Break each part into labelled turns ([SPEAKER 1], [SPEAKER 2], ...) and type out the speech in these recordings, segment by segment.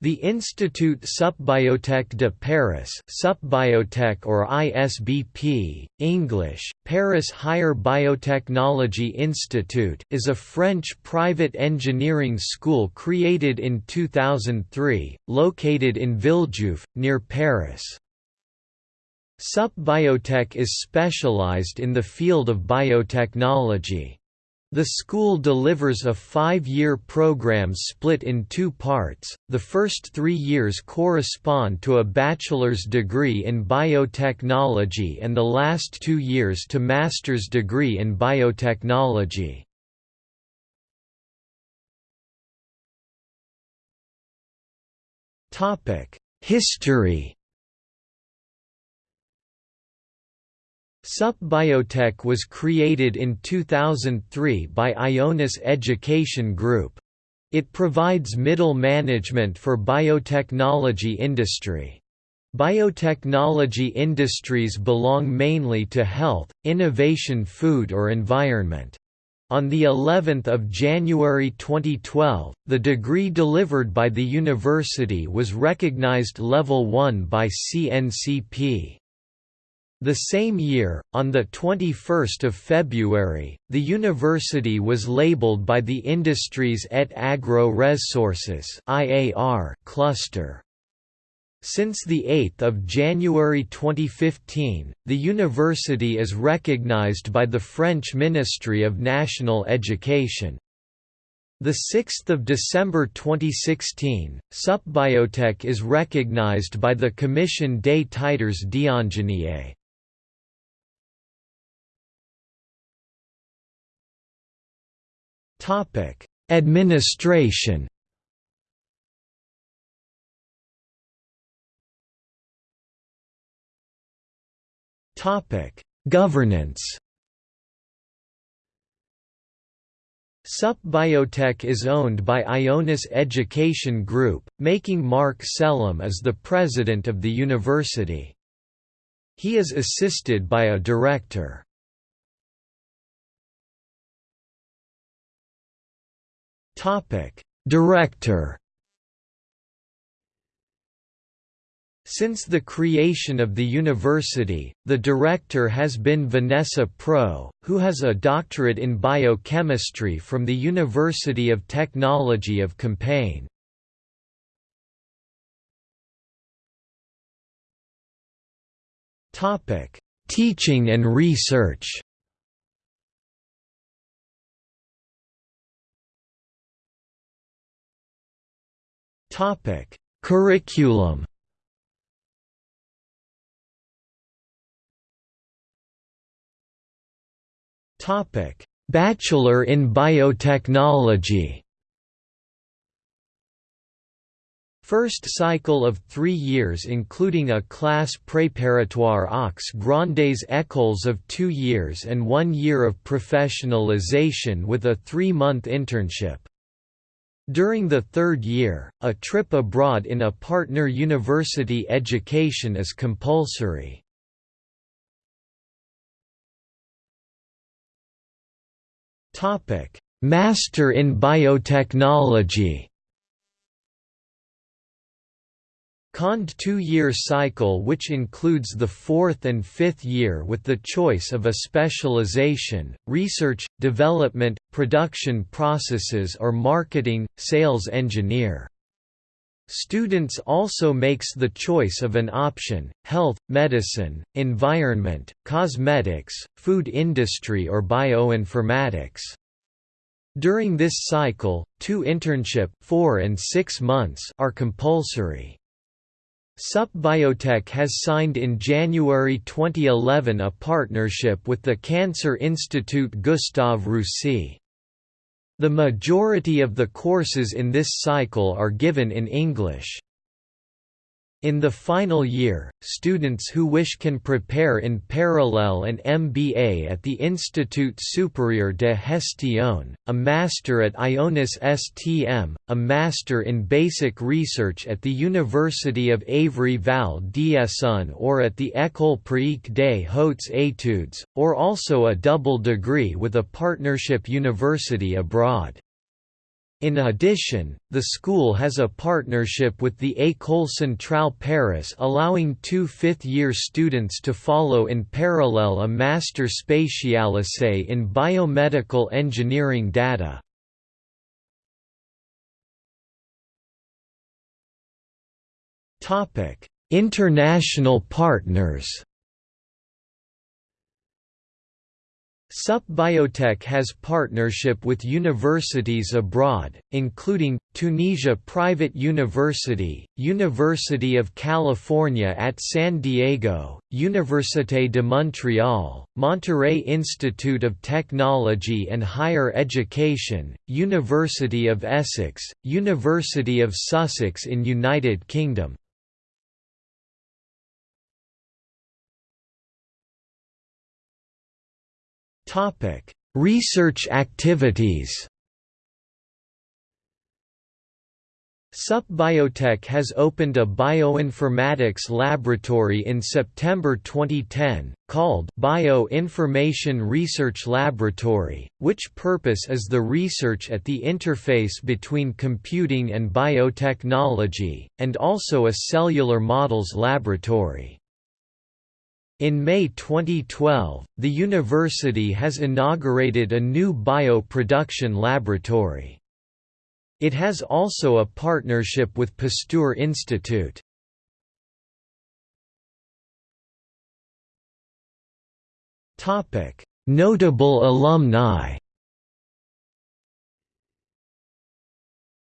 [SPEAKER 1] The Institut Supbiotech de Paris Supbiotech or ISBP, English, Paris Higher Biotechnology Institute is a French private engineering school created in 2003, located in Villejuif, near Paris. Supbiotech is specialized in the field of biotechnology. The school delivers a five-year program split in two parts, the first three years correspond to a bachelor's degree in biotechnology and the last two years to master's degree in biotechnology. History SUP Biotech was created in 2003 by Ionis Education Group. It provides middle management for biotechnology industry. Biotechnology industries belong mainly to health, innovation food or environment. On the 11th of January 2012, the degree delivered by the university was recognized level 1 by CNCP. The same year, on 21 February, the university was labeled by the Industries et Agro-Resources cluster. Since 8 January 2015, the university is recognized by the French Ministry of National Education. The 6th of December 2016, SUPBiotech is recognized by the Commission des titres d'ingénieur. Administration. Topic: Governance. SUP Biotech is owned by Ionis Education Group, making Marc Sellam as the president of the university. He is assisted by a director. Topic: Director. Since the creation of the university, the director has been Vanessa Proux, who has a doctorate in biochemistry from the University of Technology of Compiègne. Teaching and research Topic: Curriculum. Topic: Bachelor in Biotechnology. First cycle of three years including a class préparatoire aux grandes écoles of two years and one year of professionalization with a three-month internship. During the third year, a trip abroad in a partner university education is compulsory. Master in Biotechnology Cond two-year cycle which includes the fourth and fifth year with the choice of a specialization, research, development, production processes or marketing, sales engineer. Students also makes the choice of an option, health, medicine, environment, cosmetics, food industry or bioinformatics. During this cycle, two internship 4 and 6 months are compulsory. SUP Biotech has signed in January 2011 a partnership with the Cancer Institute Gustave Roussy. The majority of the courses in this cycle are given in English. In the final year, students who wish can prepare in parallel an MBA at the Institut Supérieur de Gestion, a master at Ionis STM, a master in basic research at the University of Évry-Val d'Essonne or at the École Pratique des Hautes Études, or also a double degree with a partnership university abroad. In addition, the school has a partnership with the École Centrale Paris allowing two fifth-year students to follow in parallel a master spécialisé in biomedical engineering data. International partners SUP Biotech has partnership with universities abroad, including, Tunisia Private University, University of California at San Diego, Université de Montréal, Monterrey Institute of Technology and Higher Education, University of Essex, University of Sussex in United Kingdom, Topic: Research activities. SUP Biotech has opened a bioinformatics laboratory in September 2010, called Bioinformation Research Laboratory, which purpose is the research at the interface between computing and biotechnology, and also a cellular models laboratory. In May 2012, the university has inaugurated a new bio-production laboratory. It has also a partnership with Pasteur Institute. Notable alumni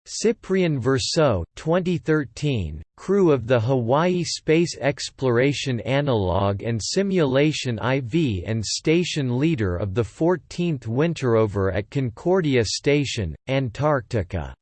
[SPEAKER 1] Cyprien Verseux 2013, crew of the Hawaii Space Exploration Analog and Simulation IV and station leader of the 14th Winterover at Concordia Station, Antarctica